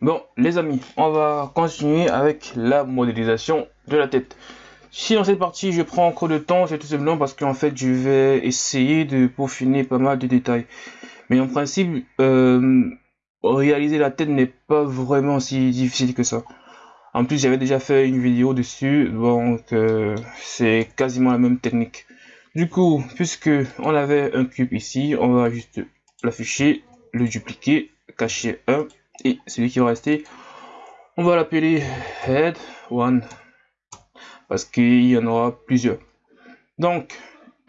Bon, les amis, on va continuer avec la modélisation de la tête. Si dans cette partie je prends encore de temps, c'est tout simplement parce qu'en fait je vais essayer de peaufiner pas mal de détails. Mais en principe, euh, réaliser la tête n'est pas vraiment si difficile que ça. En plus, j'avais déjà fait une vidéo dessus, donc euh, c'est quasiment la même technique. Du coup, puisque on avait un cube ici, on va juste l'afficher, le dupliquer, cacher un et celui qui va rester, on va l'appeler head one parce qu'il y en aura plusieurs. Donc,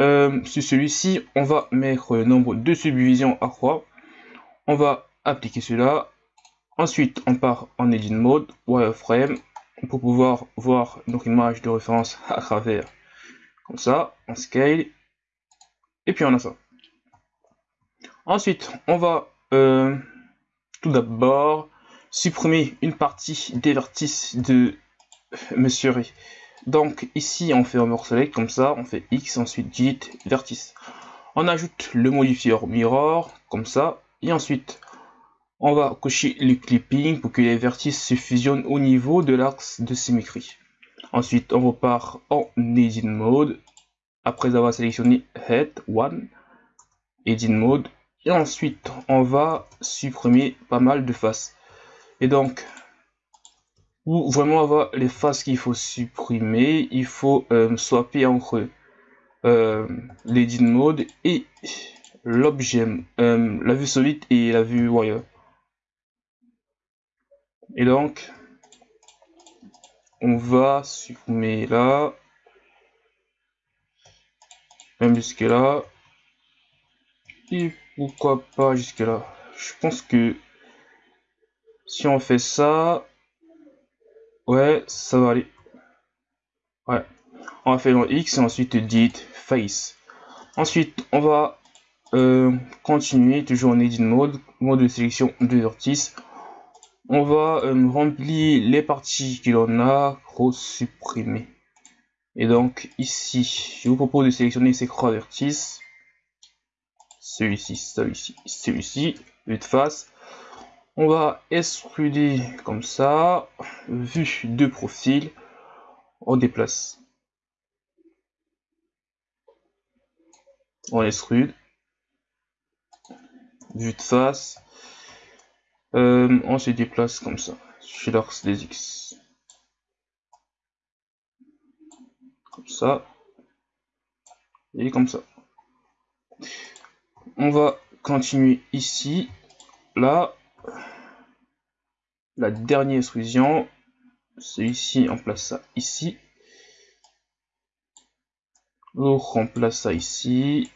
euh, sur celui-ci, on va mettre le nombre de subdivisions à croix. On va appliquer cela. Ensuite, on part en edit mode, wireframe, pour pouvoir voir notre image de référence à travers. Comme ça, on scale. Et puis on a ça. Ensuite, on va euh, tout d'abord supprimer une partie des vertices de Monsieur Ray. Donc ici on fait un select comme ça, on fait X, ensuite Git, vertice. On ajoute le modifier mirror comme ça, et ensuite on va cocher le clipping pour que les vertices se fusionnent au niveau de l'axe de symétrie. Ensuite on repart en edit mode, après avoir sélectionné head one, edit mode, et ensuite on va supprimer pas mal de faces. Et donc pour vraiment avoir les faces qu'il faut supprimer, il faut euh, swapper entre euh, l'edit mode et l'objet, euh, la vue solide et la vue wire. Et donc, on va supprimer là, même jusque là, et pourquoi pas jusque là. Je pense que si on fait ça, Ouais, ça va aller. Ouais. On va faire dans X et ensuite dit face. Ensuite, on va euh, continuer toujours en edit mode, mode de sélection de vertice. On va euh, remplir les parties que l'on a supprimer. Et donc ici, je vous propose de sélectionner ces trois vertices. Celui-ci, celui-ci, celui-ci, de face. On va extruder comme ça, vue de profil, on déplace. On extrude, vue de face, euh, on se déplace comme ça, sur l'axe des X. Comme ça, et comme ça. On va continuer ici, là, la dernière extrusion, celui-ci on place ça ici. On place ça ici.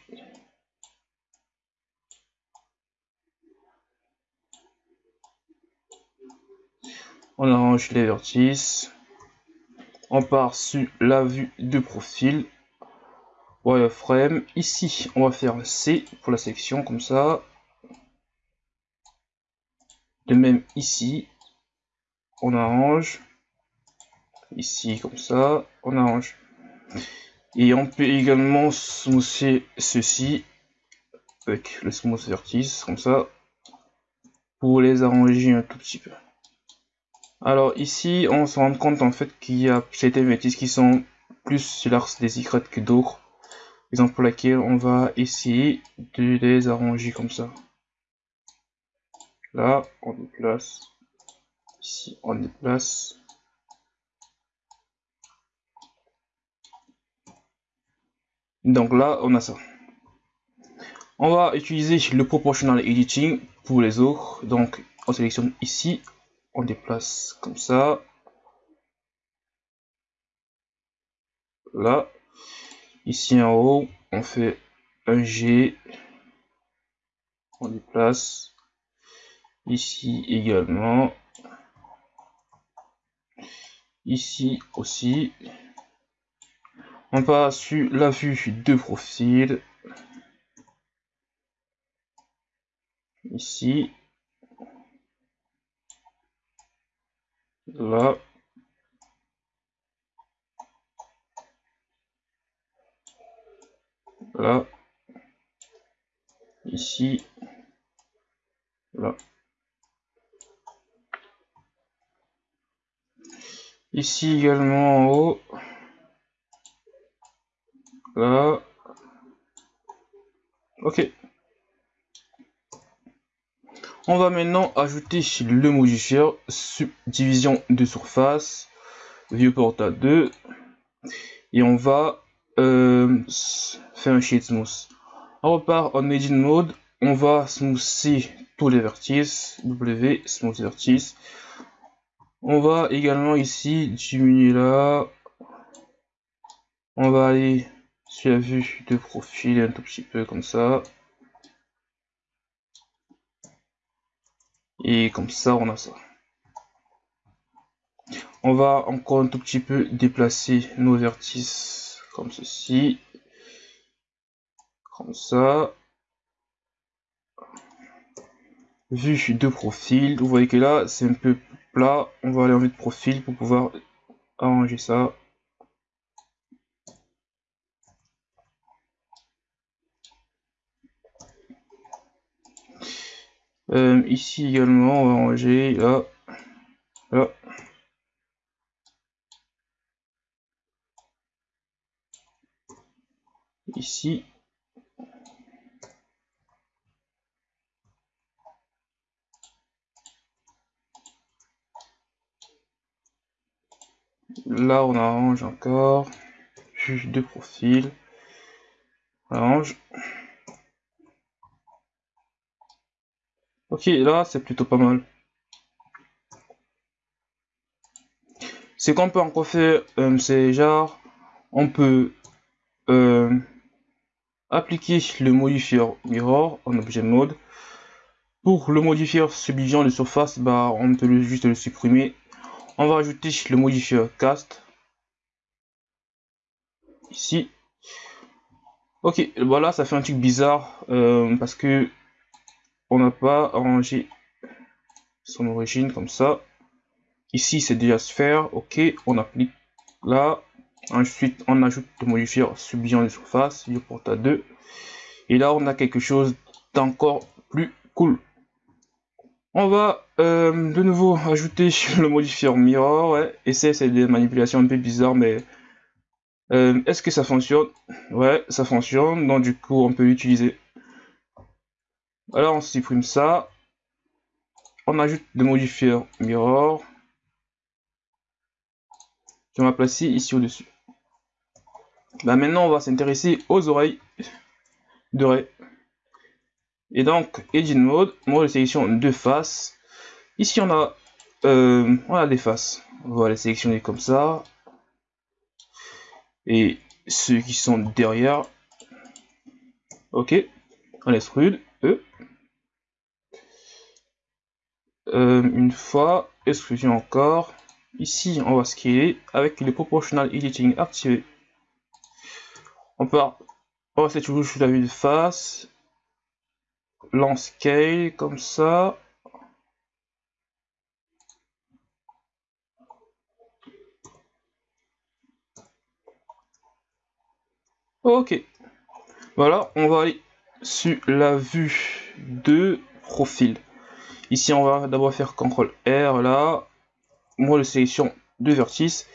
On arrange les vertices. On part sur la vue de profil. Wireframe. Ici, on va faire C pour la section comme ça. De même ici, on arrange. Ici, comme ça, on arrange. Et on peut également smousser ceci avec le smooth vertice, comme ça, pour les arranger un tout petit peu. Alors ici, on se rend compte en fait qu'il y a certains vertices qui sont plus sur des Y que d'autres. Exemple pour laquelle on va essayer de les arranger comme ça. Là, on déplace. Ici, on déplace. Donc là, on a ça. On va utiliser le proportional editing pour les autres. Donc, on sélectionne ici, on déplace comme ça. Là, ici en haut, on fait un G, on déplace. Ici également. Ici aussi. On passe sur la vue de profil. Ici. Là là ici là Ici également en haut. Là. Ok. On va maintenant ajouter le modifier subdivision de surface, viewport à 2, et on va euh, faire un sheet smooth. On repart en edit mode, on va smoother tous les vertices, W, smooth vertice. On va également ici diminuer là. On va aller sur la vue de profil un tout petit peu comme ça. Et comme ça, on a ça. On va encore un tout petit peu déplacer nos vertices comme ceci. Comme ça. Vue de profil. Vous voyez que là, c'est un peu plat. On va aller en vue de profil pour pouvoir arranger ça. Euh, ici également, on va ranger là, là. Ici. Là, on arrange encore. Juge de profil. On arrange. Ok, là, c'est plutôt pas mal. C'est qu'on peut encore faire, euh, c'est genre, on peut euh, appliquer le modifier mirror en objet mode. Pour le modifier subdivision de surface, bah, on peut juste le supprimer. On va ajouter le modifier cast ici. Ok, voilà, ça fait un truc bizarre euh, parce que on n'a pas arrangé son origine comme ça. Ici, c'est déjà sphère. Ok, on applique là. Ensuite, on ajoute le modifier subdivision de surface, porte à 2. Et là, on a quelque chose d'encore plus cool. On va euh, de nouveau ajouter le modifier mirror. Ouais. Et c'est des manipulations un peu bizarres, mais euh, est-ce que ça fonctionne? Ouais, ça fonctionne. Donc du coup, on peut l'utiliser. Alors on supprime ça. On ajoute le modifier mirror. Je vais placer ici au-dessus. Bah, maintenant, on va s'intéresser aux oreilles de Ray. Et donc, Edit Mode, mode de sélection de faces. Ici, on a, euh, on a des faces. On va les sélectionner comme ça. Et ceux qui sont derrière. Ok. On laisse rude. E. Euh, une fois, exclusion encore. Ici, on va scaler avec le proportional editing activé. On peut on va toujours sur la vue de face. Lance scale comme ça. Ok. Voilà, on va aller sur la vue de profil. Ici, on va d'abord faire CTRL R là. Moi, de sélection de vertice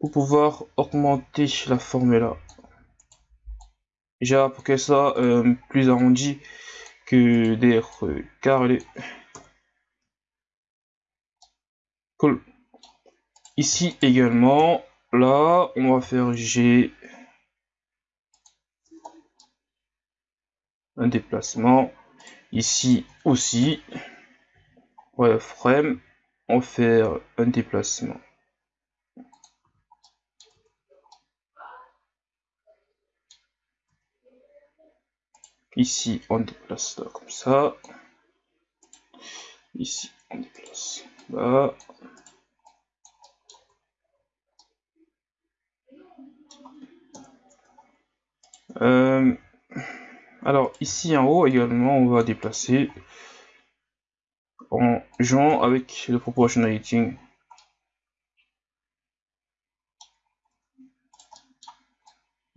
pour pouvoir augmenter la forme là. Pour qu'elle soit euh, plus arrondie que des carrés. Cool. Ici également, là, on va faire G un déplacement. Ici aussi, frame, on fait un déplacement. Ici, on déplace là comme ça. Ici, on déplace là. Euh, alors ici en haut également on va déplacer en jouant avec le proportionality.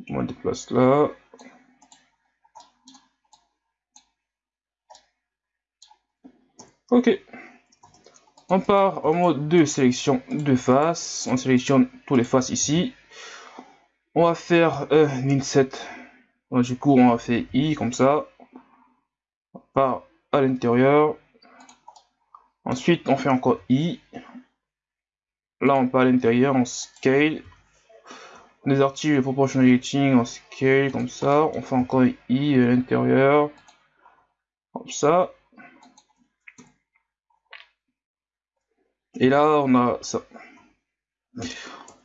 On déplace là. Ok. On part en mode de sélection de face. On sélectionne tous les faces ici. On va faire un inset. du coup, on va faire I comme ça. On part à l'intérieur. Ensuite, on fait encore I. Là, on part à l'intérieur, on scale. On désactive le proportional lighting, on scale comme ça. On fait encore I à l'intérieur. Comme ça. Et là, on a ça.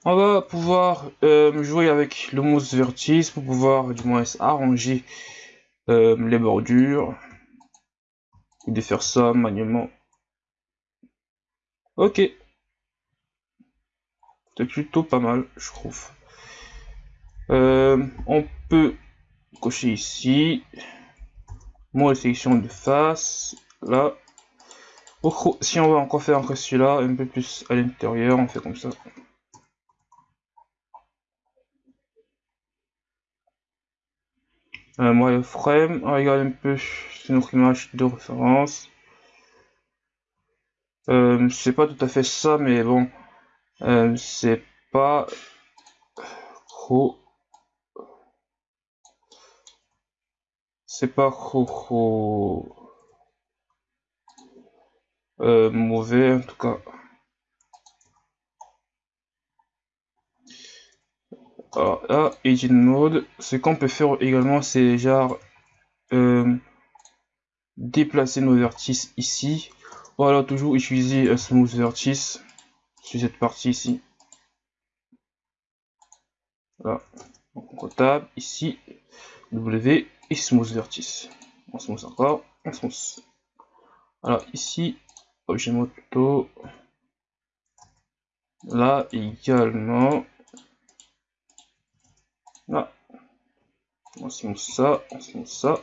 On va pouvoir euh, jouer avec le mousse vertice pour pouvoir du moins arranger euh, les bordures. Et de faire ça manuellement. Ok. C'est plutôt pas mal, je trouve. Euh, on peut cocher ici. Moi, sélection de face. Là, si on va encore faire encore celui-là, un peu plus à l'intérieur, on fait comme ça. Euh, moi, frame, on regarde un peu notre image de référence. Euh, c'est pas tout à fait ça, mais bon, euh, c'est pas trop. C'est pas trop. Euh, mauvais en tout cas. Alors là, Edit Mode, ce qu'on peut faire également, c'est genre euh, déplacer nos vertices ici. Voilà, toujours utiliser un smooth vertice sur cette partie ici. Voilà, donc on tape ici W et smooth vertice. On smooth encore, on smooth. Alors ici, objet moto. Là également. Là. On se ça, on se ça.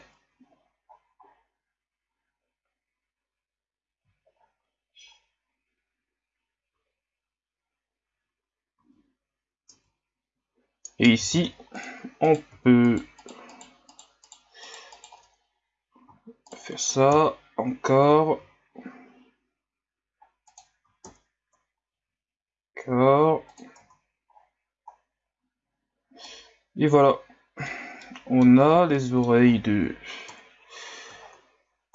Et ici, on peut faire ça encore. Et voilà. On a les oreilles de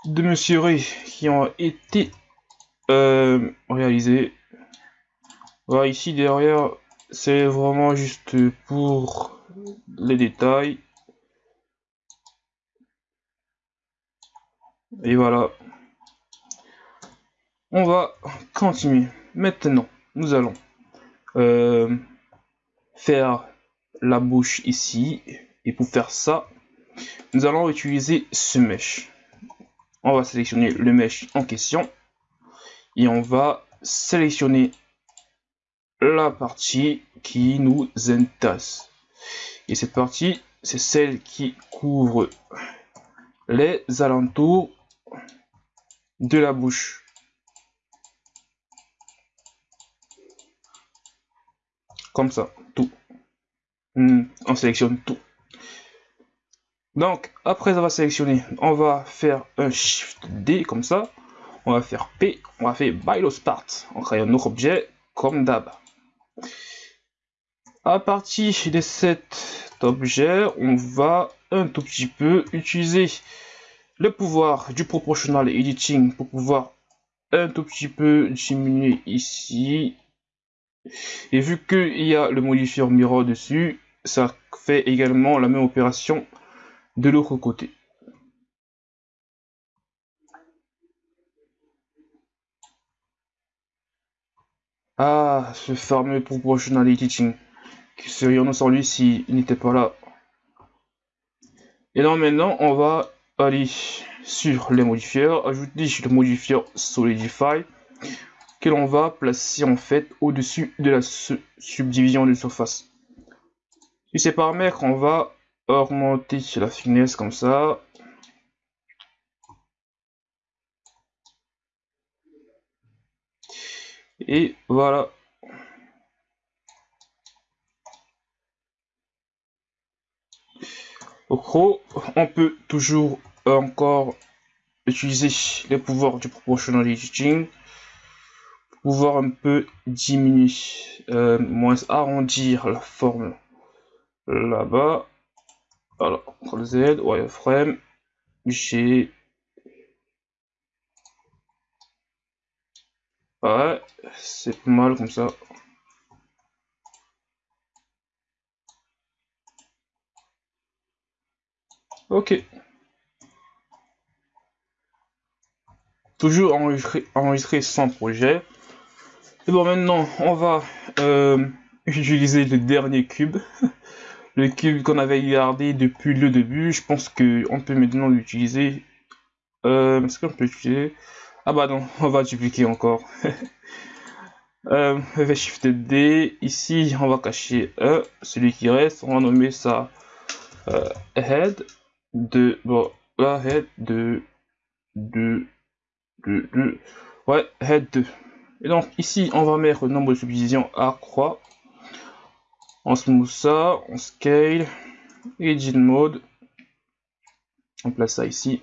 de Monsieur Ray qui ont été euh, réalisées. Voilà, ici derrière, c'est vraiment juste pour les détails. Et voilà. On va continuer. Maintenant, nous allons euh, faire la bouche ici. Et pour faire ça, nous allons utiliser ce mesh. On va sélectionner le mesh en question. Et on va sélectionner la partie qui nous intéresse. Et cette partie, c'est celle qui couvre les alentours de la bouche. Comme ça, tout. Hmm, on sélectionne tout. Donc, après avoir sélectionné, on va faire un Shift D comme ça. On va faire P, on va faire By. On crée un autre objet comme d'hab. À partir de cet objet, on va un tout petit peu utiliser le pouvoir du proportional editing pour pouvoir un tout petit peu diminuer ici. Et vu qu'il y a le modifier mirror dessus, ça fait également la même opération de l'autre côté. Ah, ce fameux proportional teaching. Que serions-nous sans lui s'il n'était pas là? Et donc maintenant, on va aller sur les modifieurs, ajouter le modifier Solidify que l'on va placer en fait au-dessus de la subdivision de surface. Sur ces paramètres, on va augmenter la finesse comme ça. Et voilà. Au gros, on peut toujours encore utiliser les pouvoirs du proportional editing pouvoir un peu diminuer, euh, moins arrondir la forme là-bas. Alors, CTRL Z, wireframe, G. Ouais, c'est pas mal comme ça. Ok. Toujours enregistrer, enregistrer sans projet. Bon, maintenant, on va euh, utiliser le dernier cube. le cube qu'on avait gardé depuis le début. Je pense qu'on peut maintenant l'utiliser. Euh, Est-ce qu'on peut l'utiliser? Ah bah non, on va dupliquer encore. euh, Shift D. Ici, on va cacher un, celui qui reste. On va nommer ça euh, head de bon la head de de de, de ouais head 2 et donc ici on va mettre le nombre de subdivisions à croix. On smooth ça on scale edit mode. On place ça ici.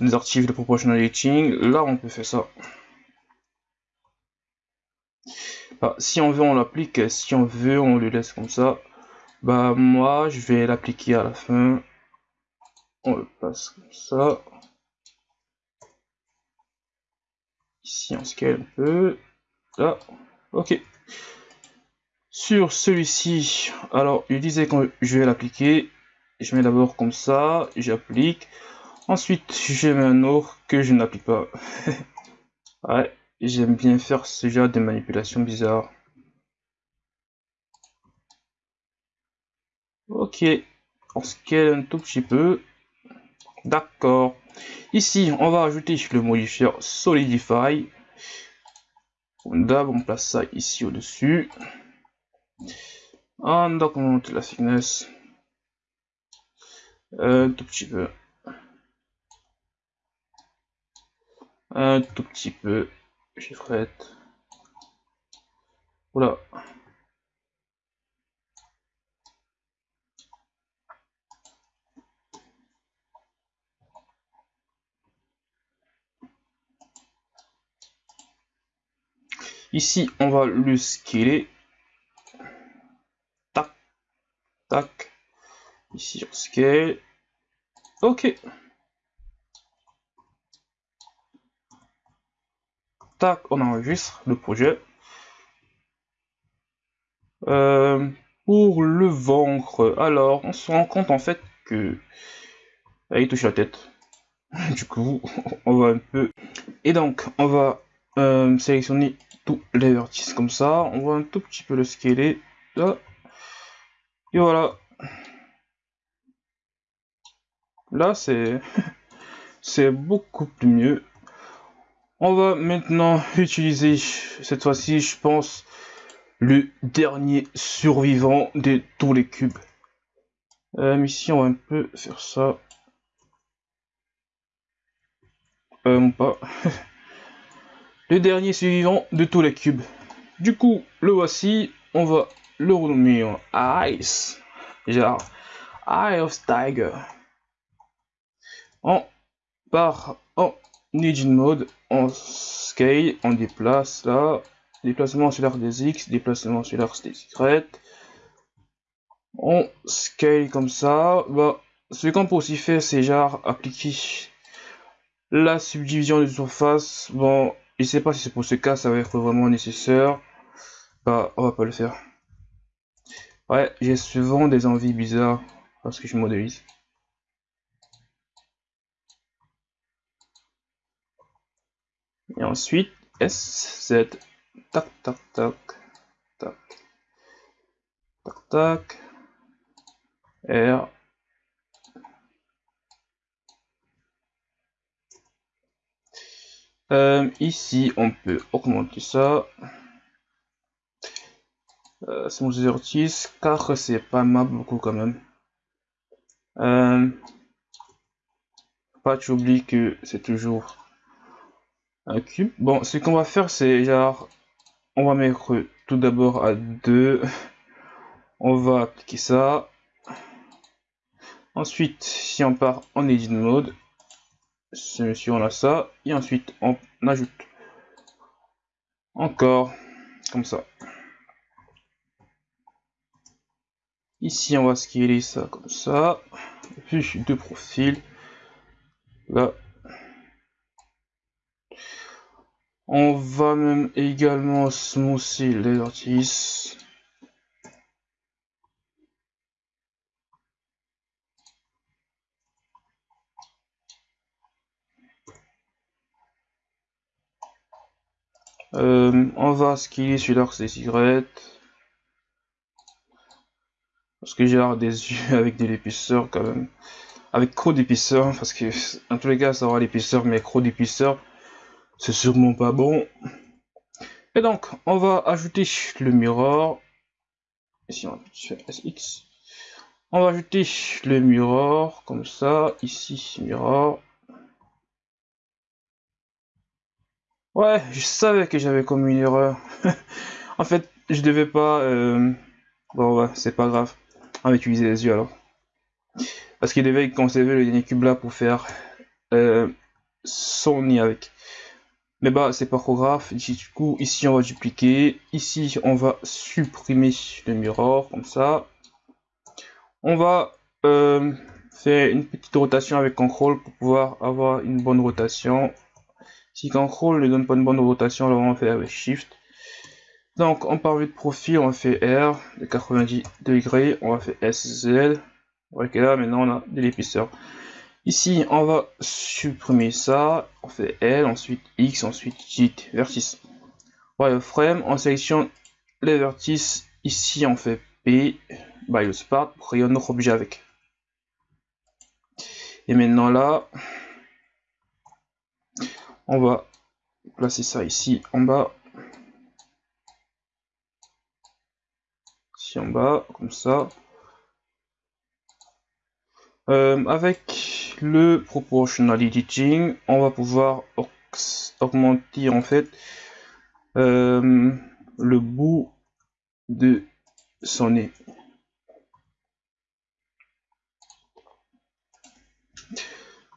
On archive de proportional editing là on peut faire ça. Bah, si on veut on l'applique. Si on veut on le laisse comme ça. Bah moi je vais l'appliquer à la fin. On le passe comme ça. Ici on scale un peu. Là, ok. Sur celui-ci, alors il disait que je vais l'appliquer. Je mets d'abord comme ça, j'applique. Ensuite, je mets un autre que je n'applique pas. ouais, j'aime bien faire ce genre de manipulation bizarre. Ok, on scale un tout petit peu. D'accord. Ici, on va ajouter le modifier Solidify. D'abord, on place ça ici au-dessus. On augmente la thickness. Un tout petit peu. Un tout petit peu. Chiffrette. Voilà. Ici, on va le scaler. Tac, tac. Ici, on scale. Ok. Tac, on enregistre le projet. Euh, pour le ventre, alors, on se rend compte en fait que... il touche la tête. du coup, on va un peu... Et donc, on va euh, sélectionner les vertices comme ça. On va un tout petit peu le scaler. Là. Et voilà. Là, c'est c'est beaucoup plus mieux. On va maintenant utiliser, cette fois-ci, je pense, le dernier survivant de tous les cubes. Euh, ici, on va un peu faire ça. Euh, pas. le dernier suivant de tous les cubes. Du coup, le voici, on va le renommer en Ice, genre Eye of Tiger. On part en Engine Mode, on scale, on déplace là, déplacement sur l'arc des X, déplacement sur l'arc des Y. On scale comme ça. Bah, ce qu'on peut aussi faire, c'est genre appliquer la subdivision de surface. Bon, je sais pas si c'est pour ce cas, ça va être vraiment nécessaire. Bah, on va pas le faire. Ouais, j'ai souvent des envies bizarres parce que je modélise. Et ensuite, S, Z, tac, tac, tac, tac, tac, tac, R, Euh, ici, on peut augmenter ça. Euh, c'est mon 0,6 car c'est pas mal beaucoup quand même. Euh, pas tu oublies que c'est toujours un cube. Bon, ce qu'on va faire, c'est genre, on va mettre tout d'abord à 2. On va appliquer ça. Ensuite, si on part en edit mode, monsieur on a ça et ensuite on ajoute encore comme ça. Ici on va scaler ça comme ça. Puis deux profils. Là. On va même également smousser les vertices Euh, on va sur l'axe des cigarettes. Parce que j'ai l'air des yeux avec de l'épaisseur quand même. Avec trop d'épaisseur, parce que en tous les cas ça aura l'épaisseur, mais trop d'épaisseur, c'est sûrement pas bon. Et donc, on va ajouter le mirror. Ici on va faire SX. On va ajouter le mirror, comme ça, ici, mirror. Ouais, je savais que j'avais commis une erreur. en fait, je devais pas... Euh... Bon, c'est pas grave. On va utiliser les yeux alors. Parce qu'il devait conserver le dernier cube là pour faire euh, son nid avec. Mais bah, c'est pas trop grave. Du coup, ici, on va dupliquer. Ici, on va supprimer le mirror, comme ça. On va euh, faire une petite rotation avec contrôle pour pouvoir avoir une bonne rotation. Si contrôle ne donne pas une bonne rotation, alors on fait avec shift. Donc on part de profil, on fait R de 90 degrés, on va faire SZ. Ok là maintenant on a de l'épaisseur. Ici on va supprimer ça, on fait L, ensuite X, ensuite J, vertice. frame, on sélectionne les vertices, ici on fait P, by le pour créer un autre objet avec. Et maintenant là, on va placer ça ici en bas. Ici en bas, comme ça. Euh, avec le proportional editing, on va pouvoir augmenter en fait euh, le bout de son nez.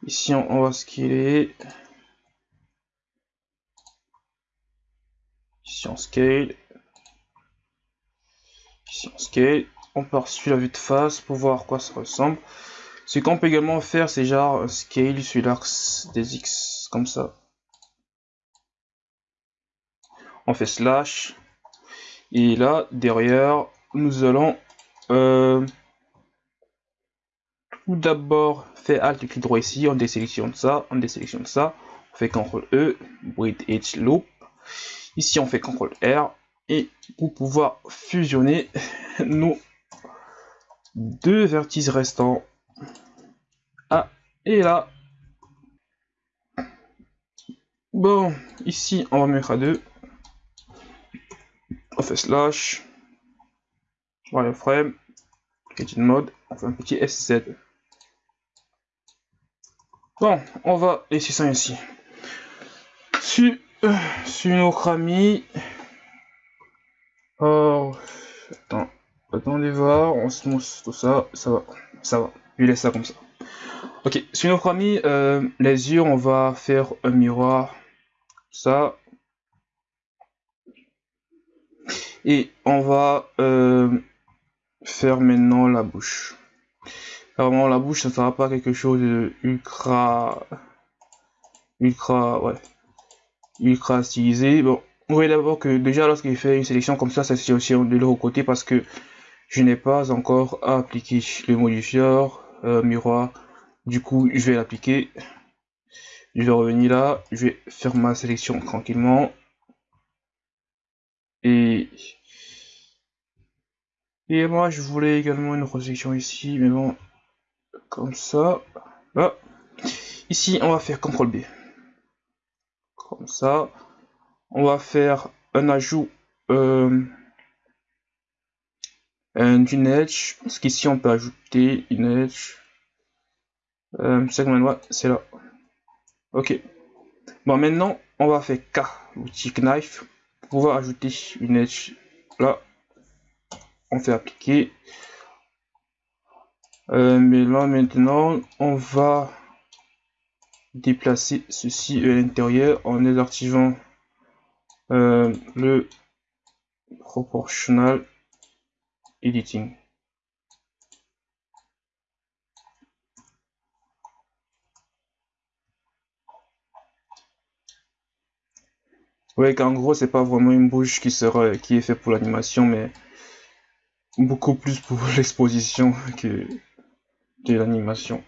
Ici, on, va scaler. On scale. Ici on scale. On part sur la vue de face pour voir quoi ça ressemble. Ce qu'on peut également faire, c'est genre un scale sur l'axe des X, comme ça. On fait slash. Et là, derrière, nous allons euh, tout d'abord faire Alt clic droit ici, on désélectionne ça, on désélectionne ça, on fait CTRL E, Breathe Edge Loop. Ici, on fait CTRL R et pour pouvoir fusionner nos deux vertices restants. Ah, et là. Bon, ici, on va mettre à deux. On fait slash. Wireframe. Edit mode. On fait un petit SZ. Bon, on va laisser ça ici. Sur sur notre ami. Oh, attends, attendez voir, on se mousse tout ça, ça va, ça va, je laisse ça comme ça. Ok, sur notre ami, euh, les yeux, on va faire un miroir, ça. Et on va euh, faire maintenant la bouche. Vraiment, la bouche, ça sera pas quelque chose de ultra, ultra, ouais, ultra stylisé. Bon, vous voyez d'abord que déjà lorsqu'il fait une sélection comme ça, ça c'est aussi de l'autre côté parce que je n'ai pas encore appliqué le modifieur euh, miroir. Du coup, je vais l'appliquer. Je vais revenir là, je vais faire ma sélection tranquillement. Et et moi, je voulais également une sélection ici, mais bon, comme ça. Ici, on va faire CTRL B comme ça. On va faire un ajout euh, d'une edge, parce qu'ici on peut ajouter une edge. Euh, c'est là. Ok. Bon, maintenant on va faire K, l'outil knife, pour pouvoir ajouter une edge. Là, on fait appliquer. Euh, mais là maintenant, on va déplacer ceci à l'intérieur en désactivant euh, le proportional editing. Ouais, qu'en gros, c'est pas vraiment une bouche qui sera, qui est fait pour l'animation, mais beaucoup plus pour l'exposition que de l'animation.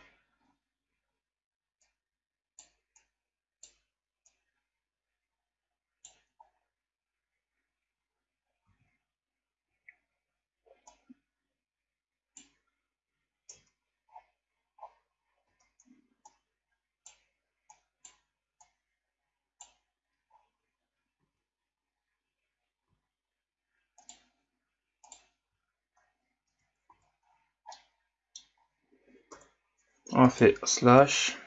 On fait slash.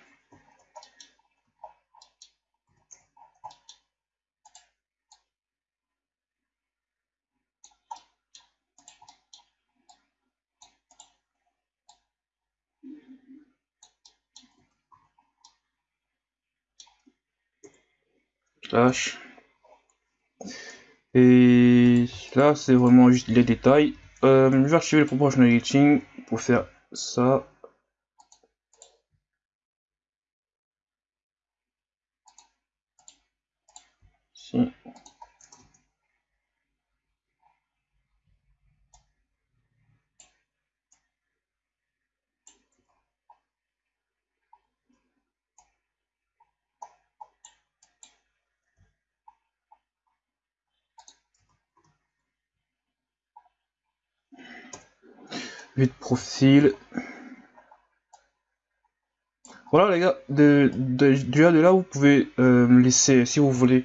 Slash. Et là c'est vraiment juste les détails. Euh, je vais archiver le proportional editing pour faire ça de profil. Voilà les gars, de, de, de là vous pouvez euh, laisser si vous voulez.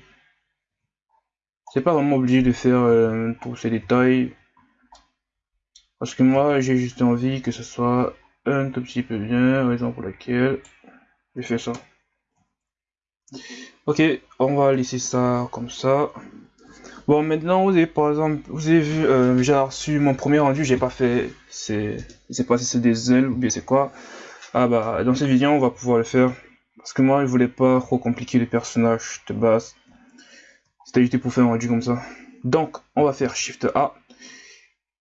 C'est pas vraiment obligé de faire euh, tous ces détails. Parce que moi j'ai juste envie que ce soit un tout petit peu bien, raison pour laquelle je fais ça. Ok, on va laisser ça comme ça. Bon, maintenant, vous avez, par exemple, vous avez vu, euh, j'ai reçu mon premier rendu, j'ai pas fait, c'est, c'est pas si c'est des ailes ou bien c'est quoi. Ah bah, dans cette vidéo, on va pouvoir le faire. Parce que moi, je voulais pas trop compliquer les personnages de base. C'était juste pour faire un rendu comme ça. Donc, on va faire Shift A.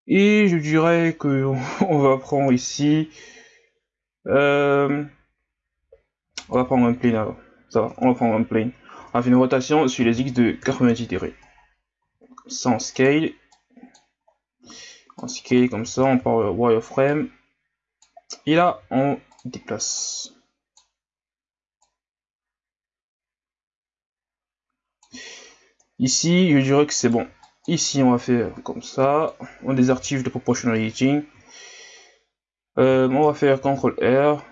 Et je dirais que on va prendre ici, euh, on va prendre un plane alors. Ça va, on va prendre un plane. On va faire une rotation sur les X de 90 degrés sans scale. En scale comme ça, on parle wireframe. Et là, on déplace. Ici, je dirais que c'est bon. Ici, on va faire comme ça. On désactive le proportional editing. Euh, on va faire CTRL R.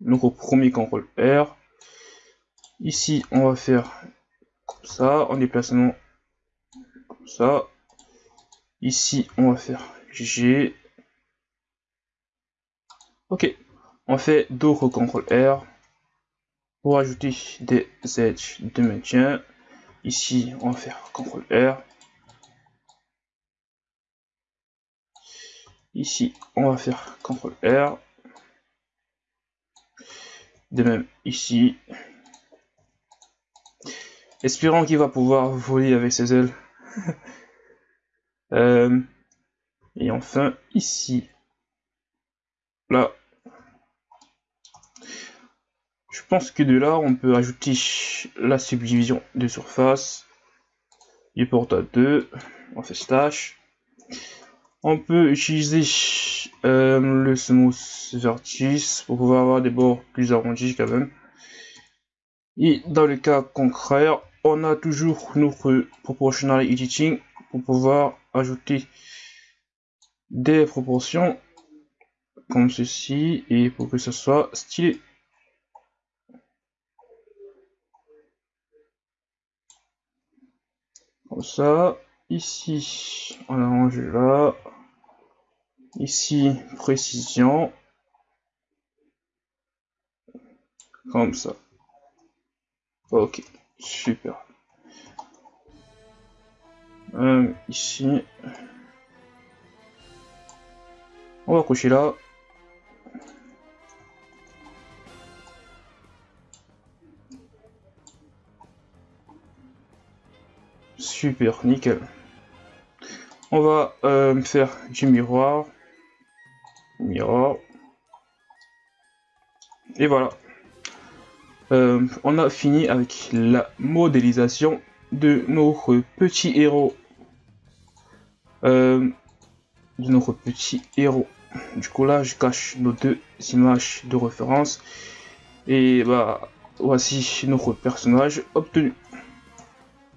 Donc premier CTRL R. Ici, on va faire ça, en déplacement ça. Ici, on va faire G. Ok, on fait d'autres CTRL R pour ajouter des edges de maintien. Ici, on va faire CTRL R. Ici, on va faire CTRL R. De même ici, Espérons qu'il va pouvoir voler avec ses ailes. Euh, et enfin, ici. Là. Je pense que de là, on peut ajouter la subdivision de surface. Du porte à 2. On fait slash. On peut utiliser euh, le smooth vertice pour pouvoir avoir des bords plus arrondis quand même. Et dans le cas concret, on a toujours notre proportional editing pour pouvoir ajouter des proportions comme ceci et pour que ce soit stylé. Comme ça, ici on a rangé là, ici précision, comme ça. Ok. Super. Euh, ici. On va coucher là. Super, nickel. On va euh, faire du miroir. Miroir. Et voilà. Euh, on a fini avec la modélisation de notre petit héros. Euh, de notre petit héros. Du coup là, je cache nos deux images de référence. Et bah, voici notre personnage obtenu.